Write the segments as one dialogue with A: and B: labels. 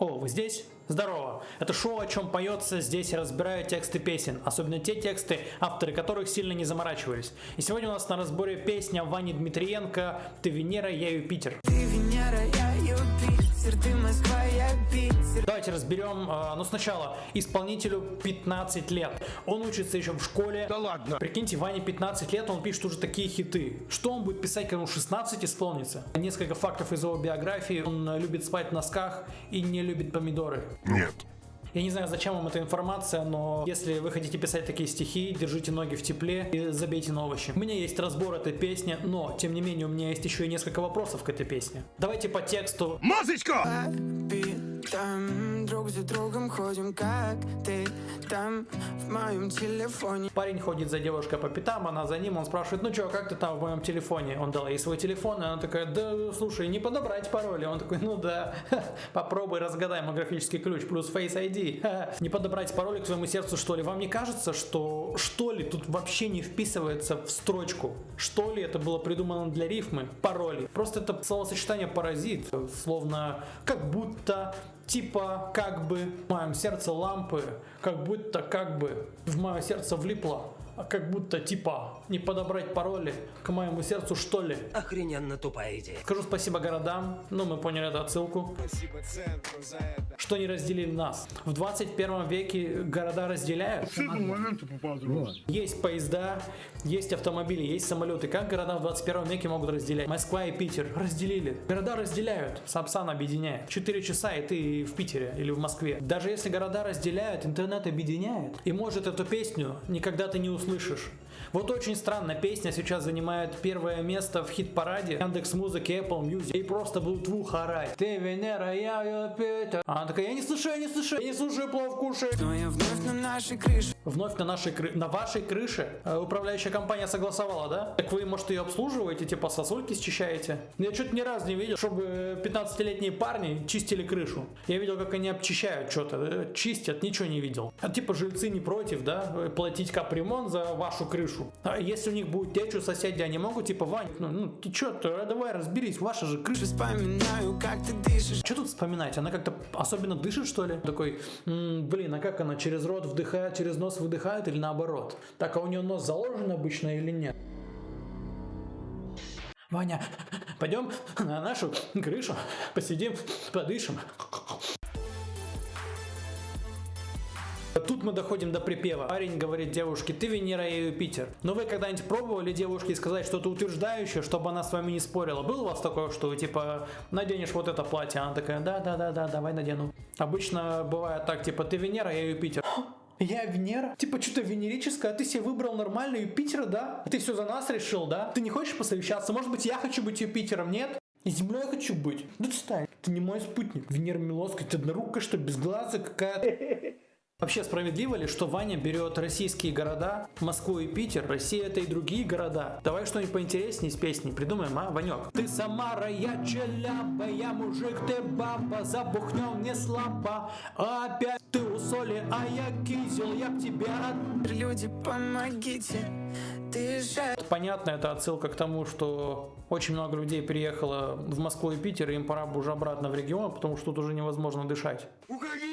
A: О, вы здесь? Здорово! Это шоу, о чем поется, здесь я разбираю тексты песен, особенно те тексты, авторы которых сильно не заморачивались. И сегодня у нас на разборе песня Вани Дмитриенко «Ты Венера, я Юпитер».
B: Ты Венера, я Юпитер, ты Москва, я Питер.
A: Давайте разберем, э, ну сначала, исполнителю 15 лет. Он учится еще в школе.
C: Да ладно.
A: Прикиньте, Ване 15 лет, он пишет уже такие хиты. Что он будет писать, когда ему 16 исполнится? Несколько фактов из его биографии. Он э, любит спать в носках и не любит помидоры.
C: Нет.
A: Я не знаю, зачем вам эта информация, но если вы хотите писать такие стихи, держите ноги в тепле и забейте на овощи. У меня есть разбор этой песни, но, тем не менее, у меня есть еще и несколько вопросов к этой песне. Давайте по тексту.
C: Музычка!
B: Там друг за другом ходим, как ты там в моем телефоне.
A: Парень ходит за девушкой по пятам, она за ним, он спрашивает, ну что, как ты там в моем телефоне? Он дал ей свой телефон, и она такая, да, слушай, не подобрать пароли. Он такой, ну да, попробуй разгадай мой графический ключ плюс Face ID. Не подобрать пароли к своему сердцу, что ли? Вам не кажется, что что ли тут вообще не вписывается в строчку? Что ли это было придумано для рифмы? Пароли. Просто это словосочетание паразит, словно как будто типа как бы в моем сердце лампы, как будто как бы в мое сердце влипло, как будто типа не подобрать пароли к моему сердцу что ли.
D: Охрененно тупая идея.
A: Скажу спасибо городам, ну мы поняли эту отсылку, что не разделили нас. В 21 веке города разделяют. Есть поезда, есть автомобили, есть самолеты. Как города в 21 веке могут разделять? Москва и Питер разделили. Города разделяют. Сапсан объединяет. 4 часа и ты в Питере или в Москве. Даже если города разделяют, интернет объединяет. И может эту песню никогда ты не услышишь. Вот очень странно, песня сейчас занимает первое место в хит-параде Яндекс Музыки, Apple Music. И просто будут в ухо орать. Ты Венера, я Юпитер. Она такая, я не слышу, я не слышу, я не слушаю, плов кушаю.
B: Но я вновь на нашей крыше.
A: Вновь на нашей на вашей крыше э, управляющая компания согласовала, да? Так вы, может, ее обслуживаете, типа сосульки счищаете? Я что-то ни разу не видел, чтобы 15-летние парни чистили крышу. Я видел, как они обчищают что-то, э, чистят, ничего не видел. А типа жильцы не против, да, э, платить капремонт за вашу крышу. А если у них будет течь у соседей, они могут, типа, Вань, ну, ну ты что, давай разберись, ваша же крыша.
B: Вспоминаю, как ты дышишь.
A: Что тут вспоминать? Она как-то особенно дышит, что ли? Такой, «М, блин, а как она через рот вдыхает, через нос выдыхает или наоборот? Так, а у нее нос заложен обычно или нет? Ваня, пойдем на нашу крышу, посидим, подышим. Тут мы доходим до припева. Парень говорит девушке, ты Венера, я Юпитер. Но вы когда-нибудь пробовали девушке сказать что-то утверждающее, чтобы она с вами не спорила? Было у вас такое, что вы типа наденешь вот это платье? Она такая, да, да, да, да, давай надену. Обычно бывает так, типа, ты Венера, я Юпитер. Я Венера? Типа что-то венерическое, а ты себе выбрал нормально Юпитера, да? А ты все за нас решил, да? Ты не хочешь посовещаться? Может быть, я хочу быть Юпитером, нет? И землей хочу быть. Да ты стань. Ты не мой спутник. Венера Милоска, ты однорукая, что без глаза какая-то. Вообще справедливо ли, что Ваня берет российские города, Москву и Питер, Россия это и другие города? Давай что-нибудь поинтереснее с песней придумаем, а, Ванек? Ты Самара, я Челяба, я мужик, ты баба, забухнем не слабо, опять ты у соли, а я кизел, я тебе от...
B: Люди, помогите. Ты же
A: Понятно, это отсылка к тому, что очень много людей переехало в Москву и Питер, и им пора бы уже обратно в регион, потому что тут уже невозможно дышать.
C: Уходи!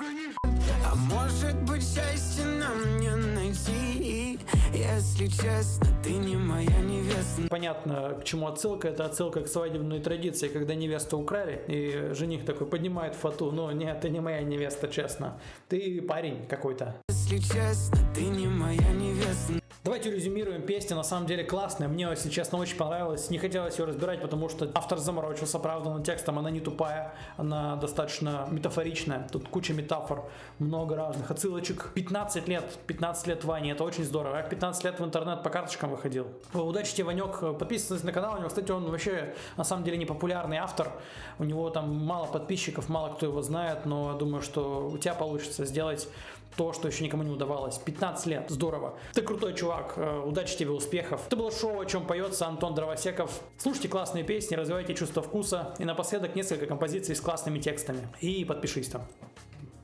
B: А может быть счастье нам не найти Если честно, ты не моя невеста
A: Понятно, к чему отсылка. Это отсылка к свадебной традиции, когда невесту украли, и жених такой поднимает фату. Ну, нет, ты не моя невеста, честно. Ты парень какой-то.
B: Если честно, ты не моя
A: Давайте резюмируем. Песня на самом деле классная. Мне, если честно, очень понравилась. Не хотелось ее разбирать, потому что автор заморочился, правда, над текстом. Она не тупая, она достаточно метафоричная. Тут куча метафор, много разных отсылочек. 15 лет, 15 лет Вани, это очень здорово. Я в 15 лет в интернет по карточкам выходил. Удачи тебе, Ванек. Подписывайтесь на канал. У него, кстати, он вообще, на самом деле, не популярный автор. У него там мало подписчиков, мало кто его знает, но я думаю, что у тебя получится сделать то, что еще никому не удавалось. 15 лет, здорово. Ты крутой чувак, э, удачи тебе, успехов. Это было шоу, о чем поется Антон Дровосеков. Слушайте классные песни, развивайте чувство вкуса. И напоследок несколько композиций с классными текстами. И подпишись там.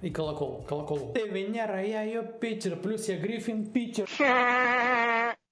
A: И колокол, колокол. Ты Венера, я Юпитер, плюс я Гриффин Питер.